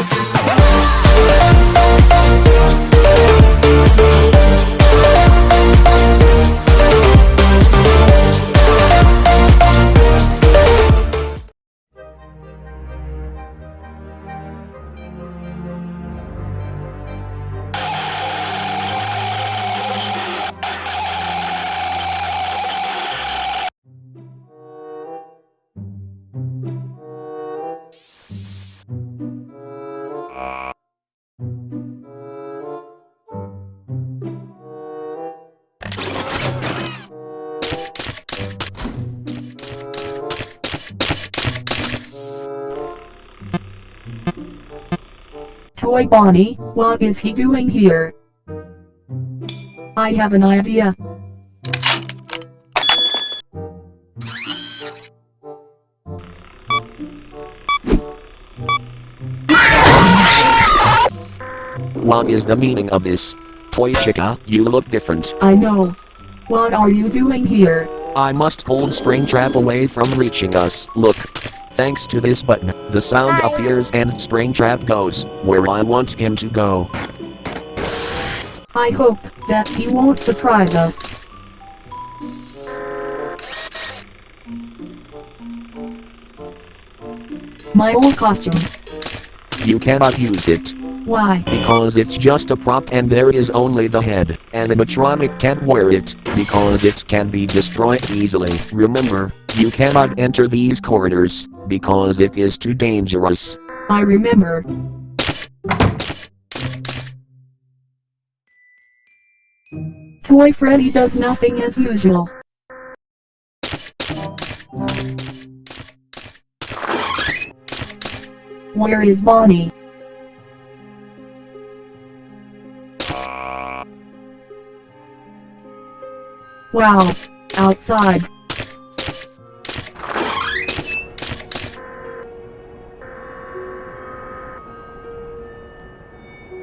Oh, Toy Bonnie, what is he doing here? I have an idea. What is the meaning of this? Toy Chica, you look different. I know. What are you doing here? I must hold Springtrap away from reaching us. Look. Thanks to this button, the sound appears and Springtrap goes where I want him to go. I hope that he won't surprise us. My old costume. You cannot use it. Why? Because it's just a prop and there is only the head. Animatronic can't wear it, because it can be destroyed easily. Remember, you cannot enter these corridors, because it is too dangerous. I remember. Toy Freddy does nothing as usual. Where is Bonnie? Wow. Outside.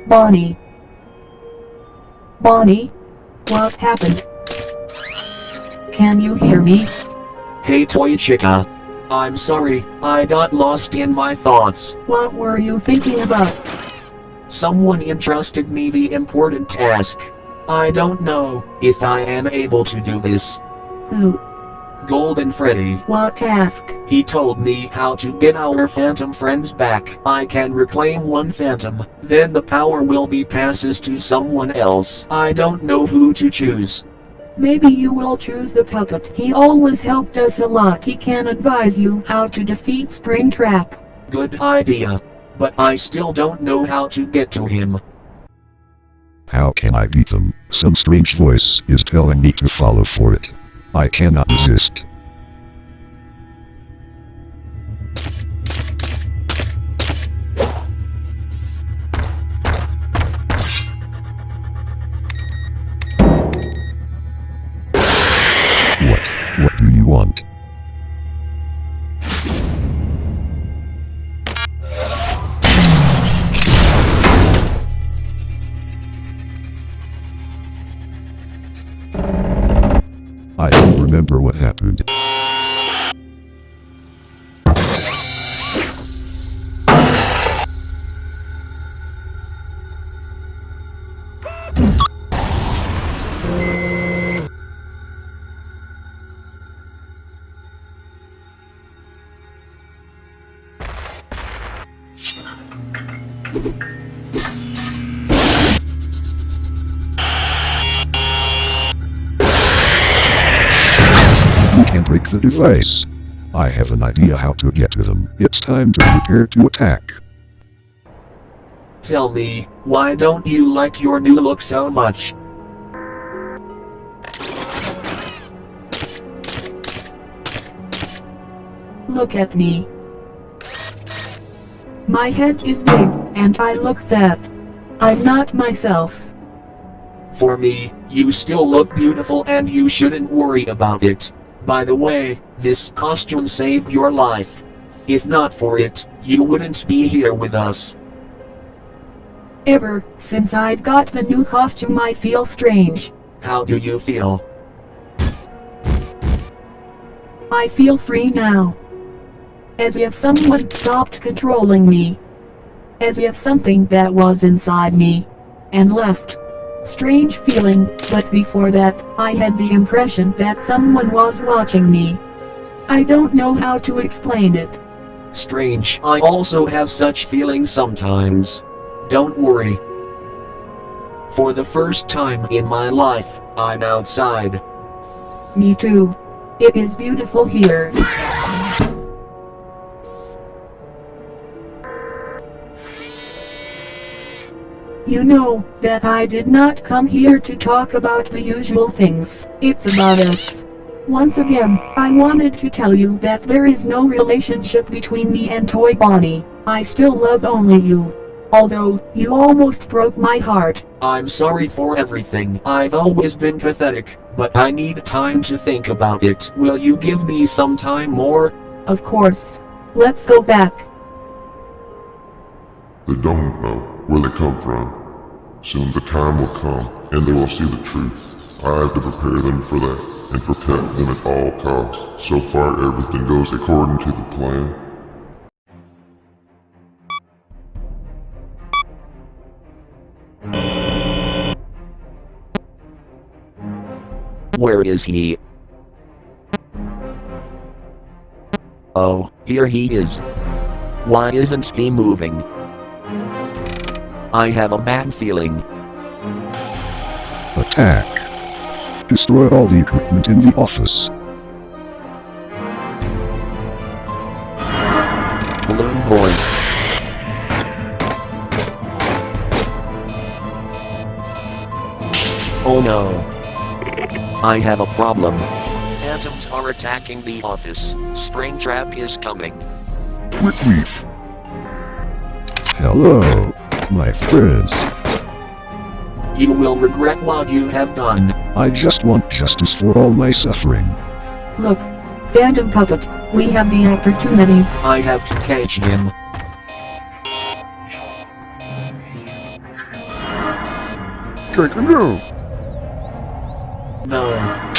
Bonnie. Bonnie? What happened? Can you hear me? Hey Toy Chica. I'm sorry, I got lost in my thoughts. What were you thinking about? Someone entrusted me the important task. I don't know if I am able to do this. Who? Golden Freddy. What task? He told me how to get our phantom friends back. I can reclaim one phantom, then the power will be passes to someone else. I don't know who to choose. Maybe you will choose the puppet. He always helped us a lot. He can advise you how to defeat Springtrap. Good idea. But I still don't know how to get to him. How can I beat them? Some strange voice is telling me to follow for it. I cannot resist. I don't remember what happened. You the device. I have an idea how to get to them. It's time to prepare to attack. Tell me, why don't you like your new look so much? Look at me. My head is big, and I look that. I'm not myself. For me, you still look beautiful and you shouldn't worry about it. By the way, this costume saved your life. If not for it, you wouldn't be here with us. Ever since I've got the new costume I feel strange. How do you feel? I feel free now. As if someone stopped controlling me. as if something that was inside me and left. Strange feeling, but before that, I had the impression that someone was watching me. I don't know how to explain it. Strange. I also have such feelings sometimes. Don't worry. For the first time in my life, I'm outside. Me too. It is beautiful here. You know, that I did not come here to talk about the usual things. It's about us. Once again, I wanted to tell you that there is no relationship between me and Toy Bonnie. I still love only you. Although, you almost broke my heart. I'm sorry for everything. I've always been pathetic, but I need time to think about it. Will you give me some time more? Of course. Let's go back. They don't where they come from. Soon the time will come, and they will see the truth. I have to prepare them for that, and protect them at all costs. So far everything goes according to the plan. Where is he? Oh, here he is. Why isn't he moving? I have a bad feeling. Attack. Destroy all the equipment in the office. Balloon Boy. Oh no. I have a problem. Phantoms are attacking the office. Springtrap is coming. Quickly. Hello, my friends. You will regret what you have done. I just want justice for all my suffering. Look, Phantom Puppet, we have the opportunity. I have to catch him. Take a move. No.